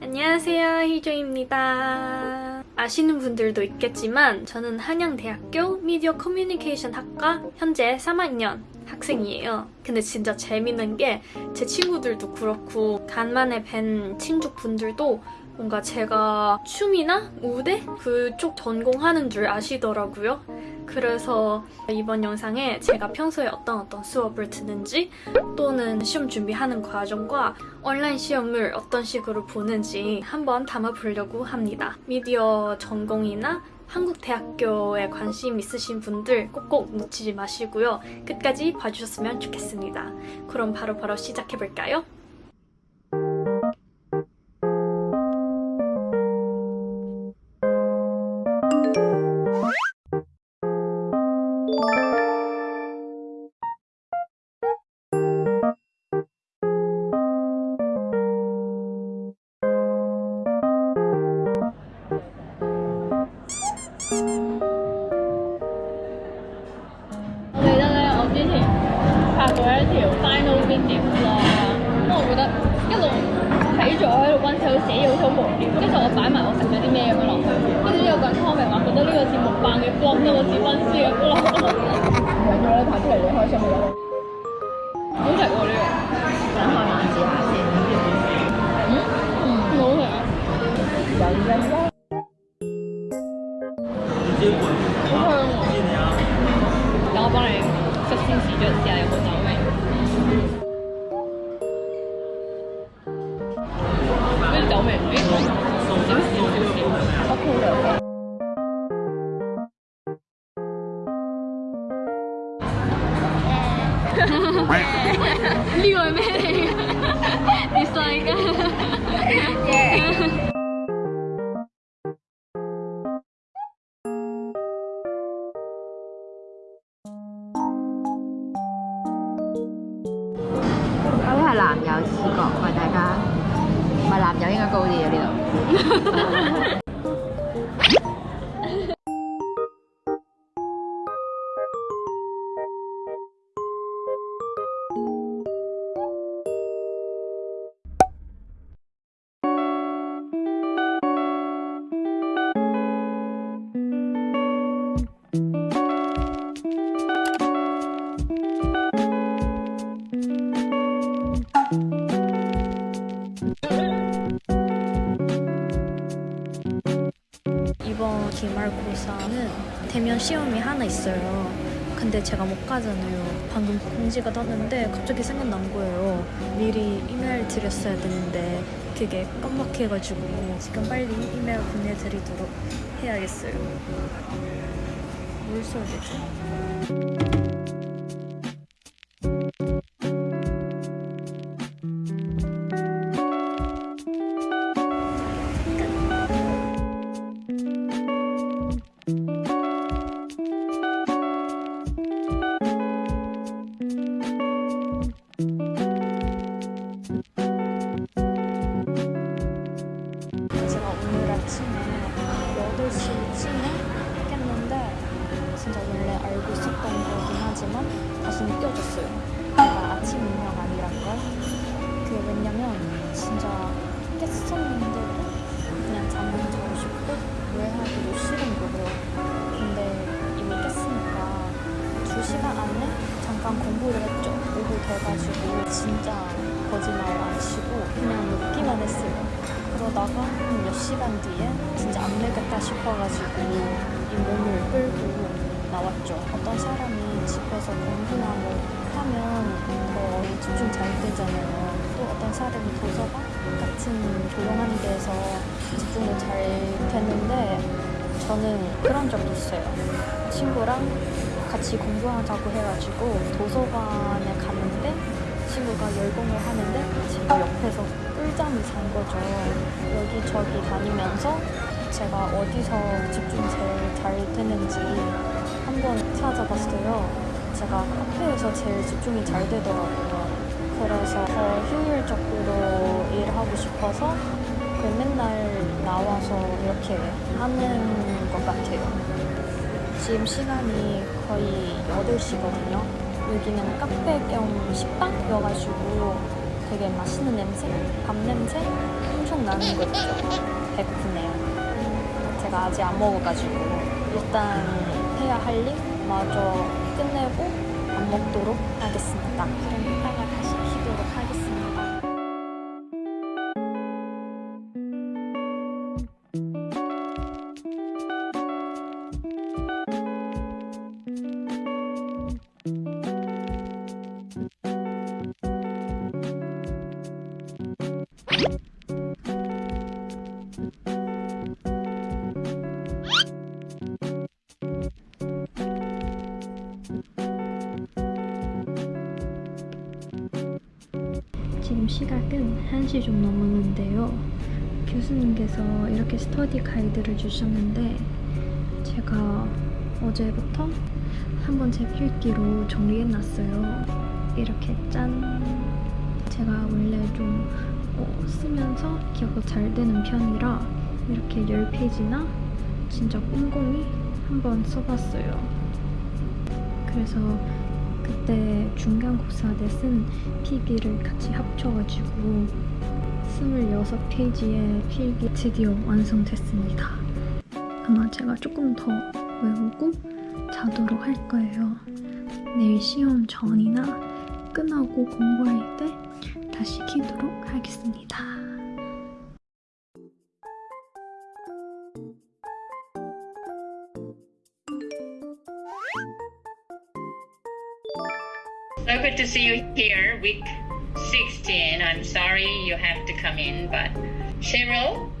안녕하세요 희조입니다 아시는 분들도 있겠지만 저는 한양대학교 미디어 커뮤니케이션 학과 현재 3학년 학생이에요. 근데 진짜 재밌는 게 제 친구들도 그렇고 간만에 뵌 친족분들도 뭔가 제가 춤이나 무대 그쪽 전공하는 줄 아시더라고요 그래서 이번 영상에 제가 평소에 어떤 어떤 수업을 듣는지 또는 시험 준비하는 과정과 온라인 시험을 어떤 식으로 보는지 한번 담아보려고 합니다. 미디어 전공이나 한국 대학교에 관심 있으신 분들 꼭꼭 놓치지 마시고요. 끝까지 봐주셨으면 좋겠습니다. 그럼 바로바로 바로 시작해볼까요? 木棒嘅 blog 多過似温書嘅 blog。唔緊要啦，拍出嚟你開心咪得咯。好食喎呢個，等下慢試下先。嗯嗯，好食啊！有音樂。好香喎！等我幫你率先試咗試下有冇得你算一个。 기말고사는 대면 시험이 하나 있어요. 근데 제가 못 가잖아요. 방금 공지가 떴는데 갑자기 생각난 거예요. 미리 이메일 드렸어야 되는데 그게 깜빡해가지고 지금 빨리 이메일 보내드리도록 해야겠어요. 뭘 써야 되 다시 느껴졌어요. 제가 아침 인형 아니란 걸. 그게 왜냐면 진짜 깼었는데도 그냥 잠을 자고 싶고 노래하기도 싫은 거예요. 근데 이미 깼으니까 2시간 안에 잠깐 공부를 했죠. 오후 돼가지고 진짜 거짓말 안 치고 그냥 눕기만 했어요. 그러다가 한 몇 시간 뒤에 진짜 안 되겠다 싶어가지고 이 몸을 끌고 나왔죠. 어떤 사람이 집에서 공부나 뭐 하면 더 집중 잘 되잖아요. 또 어떤 사람이 도서관 같은 조용한 데서 집중도 잘 되는데 저는 그런 적도 있어요. 친구랑 같이 공부하자고 해가지고 도서관에 갔는데 친구가 열공을 하는데 제가 옆에서 꿀잠을 잔 거죠. 여기저기 다니면서 제가 어디서 집중 제일 잘 되는지 한번 찾아봤어요. 제가 카페에서 제일 집중이 잘 되더라고요. 그래서 더 효율적으로 일하고 싶어서 그 맨날 나와서 이렇게 하는 것 같아요. 지금 시간이 거의 8시거든요. 여기는 카페 겸 식당이어가지고 되게 맛있는 냄새, 밥 냄새 엄청 나는 거 있죠. 배고프네요. 제가 아직 안 먹어가지고 일단 해야 할 일? 마저 끝내고 안 먹도록 하겠습니다. 이따 지금 시각은 1시 좀 넘었는데요. 교수님께서 이렇게 스터디 가이드를 주셨는데 제가 어제부터 한번 제 필기로 정리해놨어요. 이렇게 짠! 제가 원래 좀 어, 쓰면서 기억이 잘 되는 편이라 이렇게 10페이지나 진짜 꼼꼼히 한번 써봤어요. 그래서 그때 중간고사 때쓴 필기를 같이 합쳐가지고 26페이지의 필기 드디어 완성됐습니다. 아마 제가 조금 더 외우고 자도록 할 거예요. 내일 시험 전이나 끝나고 공부할 때 다시 키도록 하겠습니다. Good to see you here, week 16. I'm sorry you have to come in, but Cheryl,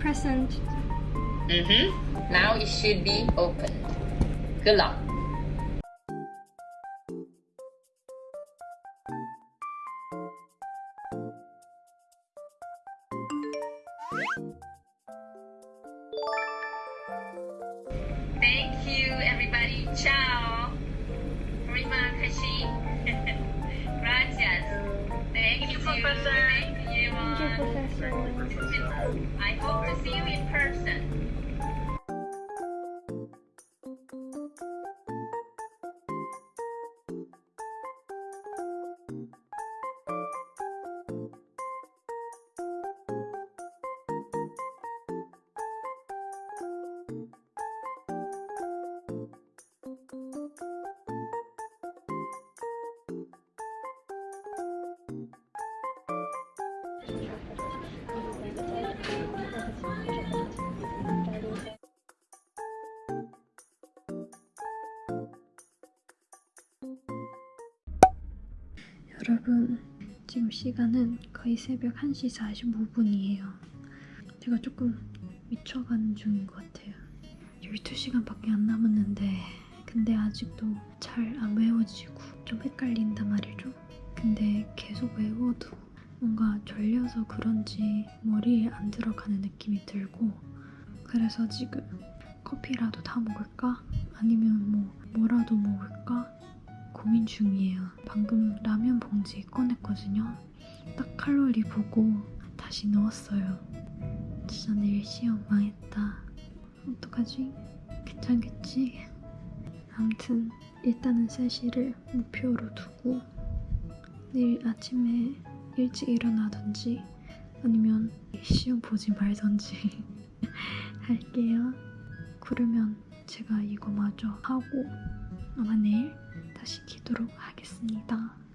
Present. mm-hmm. now it should be opened. Good luck. Thank you, everybody. Ciao. Kasih. Gracias. Thank you, Professor. Thank you, everyone. I hope to see you in person. 여러분, 지금 시간은 거의 새벽 1시 45분이에요. 제가 조금 미쳐가는 중인 것 같아요. 12시간밖에 안 남았는데, 근데 아직도 잘 안 외워지고 좀 헷갈린단 말이죠. 근데 계속 외워도 뭔가 졸려서 그런지 머리에 안 들어가는 느낌이 들고, 그래서 지금 커피라도 다 먹을까? 아니면 뭐 뭐라도 먹을까? 고민 중이에요. 방금 라면 봉지 꺼냈거든요. 딱 칼로리 보고 다시 넣었어요. 진짜 내일 시험 망했다. 어떡하지? 괜찮겠지? 아무튼 일단은 3시를 목표로 두고 내일 아침에 일찍 일어나든지 아니면 시험 보지 말던지 할게요. 그러면 제가 이거 마저 하고 아마 내일 다시 키도록 하겠습니다.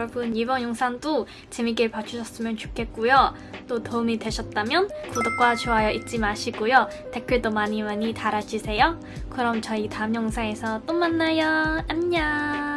여러분 이번 영상도 재밌게 봐주셨으면 좋겠고요. 또 도움이 되셨다면 구독과 좋아요 잊지 마시고요. 댓글도 많이 많이 달아주세요. 그럼 저희 다음 영상에서 또 만나요. 안녕.